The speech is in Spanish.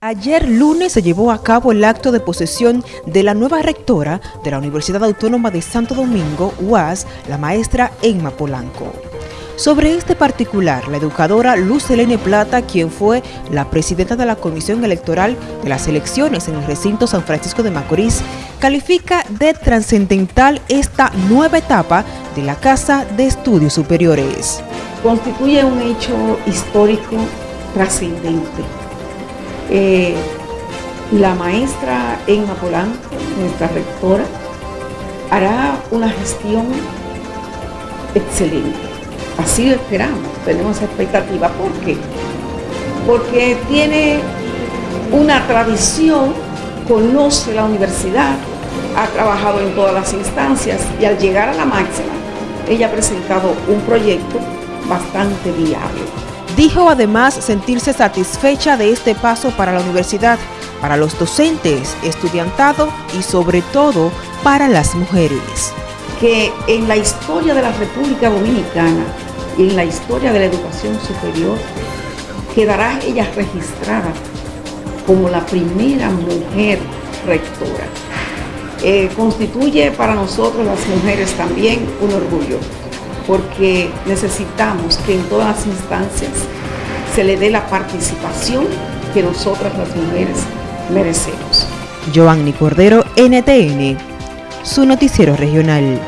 Ayer lunes se llevó a cabo el acto de posesión de la nueva rectora de la Universidad Autónoma de Santo Domingo, UAS, la maestra Emma Polanco. Sobre este particular, la educadora Luz Helene Plata, quien fue la presidenta de la Comisión Electoral de las elecciones en el recinto San Francisco de Macorís, califica de trascendental esta nueva etapa de la Casa de Estudios Superiores. Constituye un hecho histórico trascendente eh, la maestra Emma Polanco, nuestra rectora, hará una gestión excelente. Así lo esperamos, tenemos expectativa. ¿Por qué? Porque tiene una tradición, conoce la universidad, ha trabajado en todas las instancias y al llegar a la máxima, ella ha presentado un proyecto bastante viable. Dijo además sentirse satisfecha de este paso para la universidad, para los docentes, estudiantado y sobre todo para las mujeres. Que en la historia de la República Dominicana y en la historia de la educación superior quedará ella registrada como la primera mujer rectora. Eh, constituye para nosotros las mujeres también un orgullo porque necesitamos que en todas las instancias se le dé la participación que nosotras las mujeres merecemos. Giovanni Cordero, NTN, su noticiero regional.